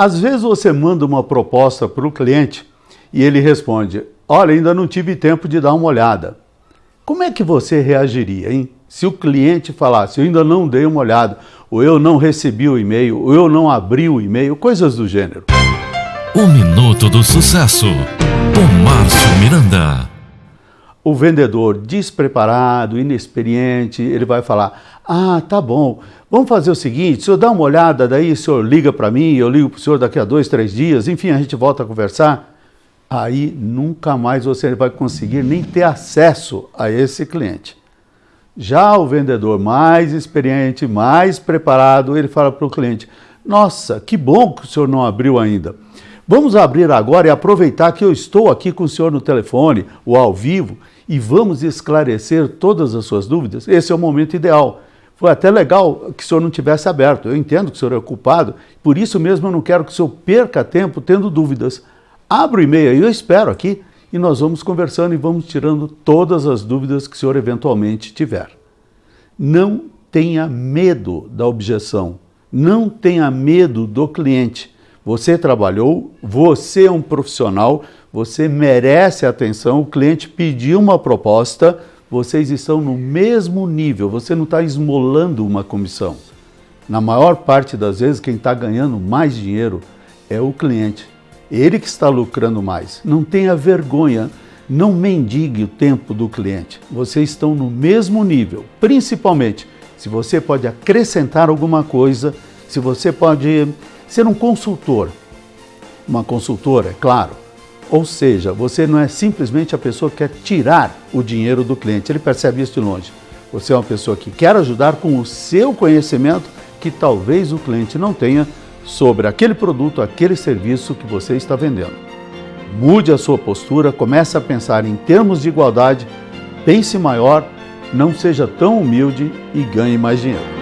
Às vezes você manda uma proposta para o cliente e ele responde: Olha, ainda não tive tempo de dar uma olhada. Como é que você reagiria, hein? Se o cliente falasse, eu ainda não dei uma olhada, ou eu não recebi o e-mail, ou eu não abri o e-mail, coisas do gênero. O Minuto do Sucesso, com Márcio Miranda. O vendedor despreparado, inexperiente, ele vai falar: Ah, tá bom, vamos fazer o seguinte: o senhor dá uma olhada, daí o senhor liga para mim, eu ligo para o senhor daqui a dois, três dias, enfim, a gente volta a conversar. Aí nunca mais você vai conseguir nem ter acesso a esse cliente. Já o vendedor mais experiente, mais preparado, ele fala para o cliente: Nossa, que bom que o senhor não abriu ainda. Vamos abrir agora e aproveitar que eu estou aqui com o senhor no telefone ou ao vivo e vamos esclarecer todas as suas dúvidas. Esse é o momento ideal. Foi até legal que o senhor não tivesse aberto. Eu entendo que o senhor é ocupado, por isso mesmo eu não quero que o senhor perca tempo tendo dúvidas. Abra o e-mail eu espero aqui e nós vamos conversando e vamos tirando todas as dúvidas que o senhor eventualmente tiver. Não tenha medo da objeção, não tenha medo do cliente. Você trabalhou, você é um profissional, você merece atenção. O cliente pediu uma proposta, vocês estão no mesmo nível, você não está esmolando uma comissão. Na maior parte das vezes, quem está ganhando mais dinheiro é o cliente. Ele que está lucrando mais. Não tenha vergonha, não mendigue o tempo do cliente. Vocês estão no mesmo nível, principalmente se você pode acrescentar alguma coisa, se você pode ser um consultor, uma consultora, é claro. Ou seja, você não é simplesmente a pessoa que quer tirar o dinheiro do cliente, ele percebe isso de longe. Você é uma pessoa que quer ajudar com o seu conhecimento que talvez o cliente não tenha sobre aquele produto, aquele serviço que você está vendendo. Mude a sua postura, comece a pensar em termos de igualdade, pense maior, não seja tão humilde e ganhe mais dinheiro.